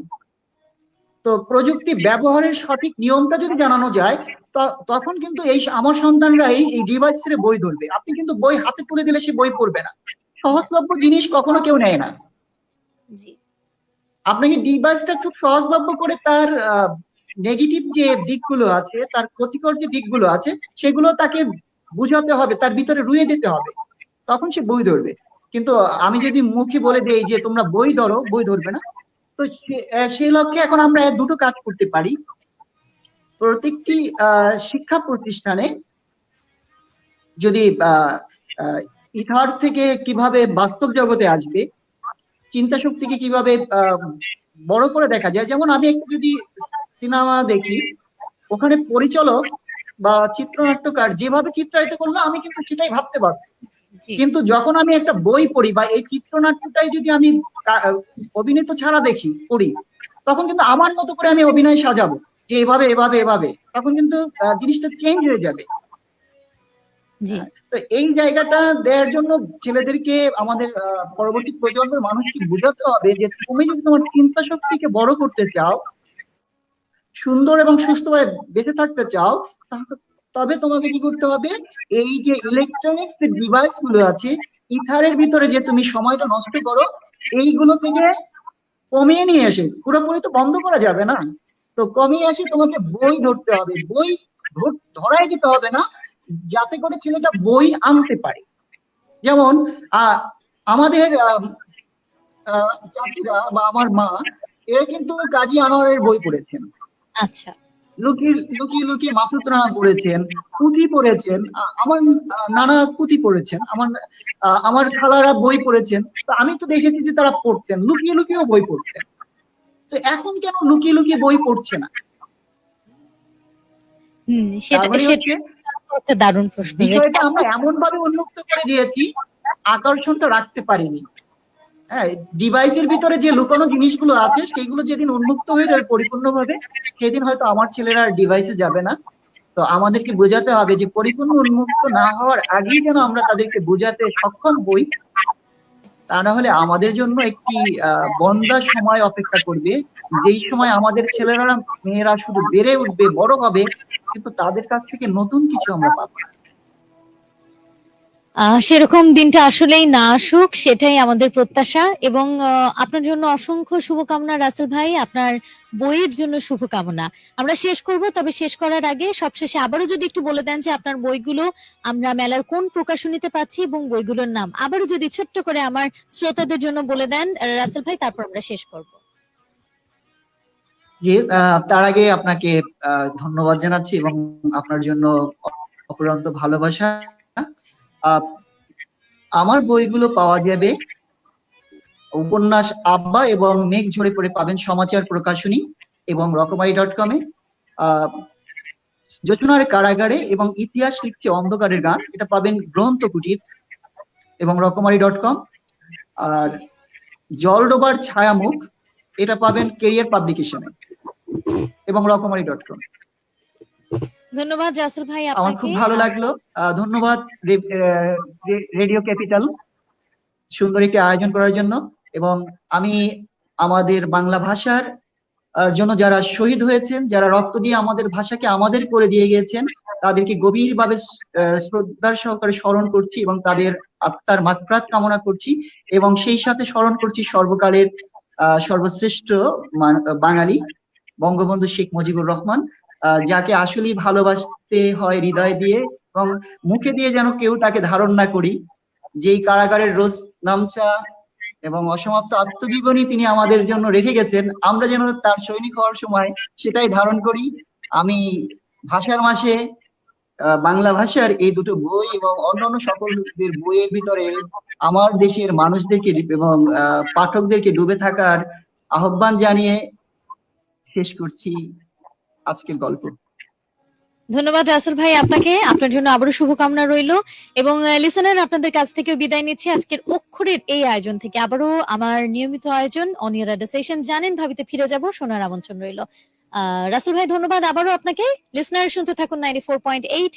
তো প্রযুক্তি ব্যবহারের সঠিক নিয়মটা যদি জানানো যায় তখন কিন্তু এই আমার সন্তানরাই এই ডিভাইস ছেড়ে বই ধরবে। আপনি কিন্তু বই হাতে তুলে দিলে সে বই পড়বে না। সহজলভ্য জিনিস কখনো কেউ নেয় না। আপনাকে ডিভাইসটা খুব সহজলভ্য করে তার নেগেটিভ যে দিকগুলো আছে, তার ক্ষতিকর যে দিকগুলো আছে, সেগুলো তাকে বুঝাতে হবে, তার ভিতরে রুয়ে দিতে হবে। তখন সে বই ধরবে। কিন্তু আমি যদি মুখে বলে দেই যে তোমরা বই ধরো, বই ধরবে না, তো সেই লক্ষ্যে এখন আমরা দুটো কাজ করতে পারি। প্রত্যেকটি শিক্ষা প্রতিষ্ঠানে যদি ইথার থেকে কীভাবে বাস্তব জগতে আসবে চিন্তা শক্তিকে কীভাবে বড় করে দেখা যায়, যেমন আমি একটু যদি সিনেমা দেখি ওখানে পরিচালক বা চিত্রনাট্যকার যেভাবে চিত্রায়িত করল আমি কিন্তু সেটাই ভাবতে পারব। কিন্তু যখন আমি একটা বই পড়ি বা এই চিত্রনাট্যটাই যদি আমি অভিনীত ছাড়া দেখি পড়ি তখন কিন্তু আমার মতো করে আমি অভিনয় সাজাবো যে এভাবে এভাবে এভাবে তখন কিন্তু জিনিসটা চেঞ্জ হয়ে যাবে। তো এই জায়গাটা দেওয়ার জন্য ছেলেদেরকে আমাদের আহ, পরবর্তী প্রজন্মের মানুষকে বোঝাতে হবে যে তুমি যদি তোমার চিন্তা শক্তিকে বড় করতে চাও সুন্দর এবং সুস্থভাবে বেঁচে থাকতে চাও তবে তোমাকে কি করতে হবে? এই যে ইলেকট্রনিক্স ডিভাইসগুলো আছে, ইথারের ভিতরে যে তুমি সময়টা নষ্ট করো, এইগুলো থেকে কমিয়ে নিয়ে এসে, পুরোপুরি তো বন্ধ করা যাবে না। তো কমিয়ে এসে তোমাকে বই ধরতে হবে। বই ধর- ধরাই দিতে হবে না, যাতে করে ছেলেটা বই আনতে পারে। যেমন আমাদের চাচিরা বা আমার মা, এরা কিন্তু কাজী আনোয়ারের বই পড়েছেন। আচ্ছা। লুকিয়ে লুকিয়ে লুকিয়ে মাসুদ রানা পড়েছেন পুঁথি পড়েছেন আমার নানা পুঁথি পড়েছেন আমার আমার খালারা বই পড়েছেন। তো আমি তো দেখেছি যে তারা পড়তেন লুকিয়ে লুকিয়েও বই পড়তেন। তো এখন কেন লুকিয়ে লুকিয়ে বই পড়ছে না? হুম সেটা একটা দারুণ প্রশ্ন। আমরা এমন ভাবে উন্মুক্ত করে দিয়েছি আকর্ষণটা রাখতে পারিনি। হ্যাঁ ডিভাইসের ভিতরে যে লুকানো জিনিসগুলো আছে সেগুলো যেদিন উন্মুক্ত হয়ে যাবে পরিপূর্ণভাবে, সেদিন হয়তো আমার ছেলেরা আর ডিভাইসে যাবে না তো আমাদেরকে বোঝাতে হবে যে পরিপূর্ণ উন্মুক্ত না হওয়ার আগেই যেন আমরা তাদেরকে বোঝাতে সক্ষম হই, তা না হলে আমাদের জন্য একটি বন্দার সময় অপেক্ষা করবে যেই সময় আমাদের ছেলেরা, মেয়েরা শুধু বেড়ে উঠবে, বড় হবে, কিন্তু তাদের কাছ থেকে নতুন কিছু আমরা পাবো না। সেরকম দিনটা আসলেই না আসুক, সেটাই আমাদের প্রত্যাশা। এবং আপনার জন্য অসংখ্য শুভকামনা, রাসেল ভাই। আপনার বইয়ের জন্য শুভকামনা। আমরা শেষ করব, তবে শেষ করার আগে সবশেষে আবারও যদি একটু বলে দেন যে আপনার বইগুলো আমরা মেলার কোন প্রকাশনীতে পাচ্ছি এবং বইগুলোর নাম। আবারও যদি ছোট্ট করে আমার শ্রোতাদের জন্য বলে দেন রাসেল ভাই, তারপর আমরা শেষ করব। জি তার আগে আপনাকে ধন্যবাদ জানাচ্ছি এবং আপনার জন্য অপরন্ত ভালোবাসা। আমার বইগুলো পাওয়া যাবে। উপন্যাস আব্বা এবং মেঘ ঝরে পড়ে পাবেন সমাচার প্রকাশনী এবং রকমারি ডট কমে যোচনার কারাগারে এবং ইতিহাস লিখছে অন্ধকারের গান, এটা পাবেন গ্রন্থ কুটির এবং রকমারি ডট কম আর জলডোবার ছায়ামুখ, এটা পাবেন কেরিয়ার পাবলিকেশনে এবং রকমারি ডট কম ধন্যবাদ রাসেল ভাই আমার আপনাকে। খুব ভালো লাগল। ধন্যবাদ রেডিও ক্যাপিটাল সুন্দর একটি আয়োজন করার জন্য। এবং আমি আমাদের বাংলা ভাষার জন্য যারা শহীদ হয়েছেন যারা রক্ত দিয়ে আমাদের ভাষাকে আমাদের করে দিয়ে গিয়েছেন তাদেরকে গভীরভাবে শ্রদ্ধার সহকারে স্মরণ করছি এবং তাদের আত্মার মাত্রাত কামনা করছি। এবং সেই সাথে স্মরণ করছি সর্বকালের আহ, সর্বশ্রেষ্ঠ বাঙালি বঙ্গবন্ধু শেখ মুজিবুর রহমান। যাকে আসলেই ভালোবাসতে হয় হৃদয় দিয়ে এবং মুখে দিয়ে যেন কেউ তাকে ধারণ না করি। যেই কারাগারের রোজ নামচা এবং অসমাপ্ত আত্মজীবনী তিনি আমাদের জন্য রেখে গেছেন, আমরা যেন তার সৈনিক হওয়ার সময় সেটাই ধারণ করি। আমি ভাষার মাসে বাংলা ভাষার এই দুটো বই এবং অন্যান্য সকলদের বইয়ের ভিতরে আমার দেশের মানুষদেরকে এবং পাঠকদেরকে ডুবে থাকার আহ্বান জানিয়ে শেষ করছি। আজকের গল্প। ধন্যবাদ রাসেল ভাই আপনাকে। আপনার জন্য আবারও শুভকামনা রইল। এবং লিসেনার আপনাদের কাছ থেকে বিদায় নিচ্ছি আজকের অক্ষরের এই আয়োজন থেকে। আবারও আমার নিয়মিত আয়োজন অনিয়ার সেশন জানেন ভাবিতে ফিরে যাব, শোনার আমন্ত্রণ রইল। রাসেল ভাই, ধন্যবাদ আবারও আপনাকে। লিসনার শুনতে থাকুন নাইনটি ফোর পয়েন্ট এইট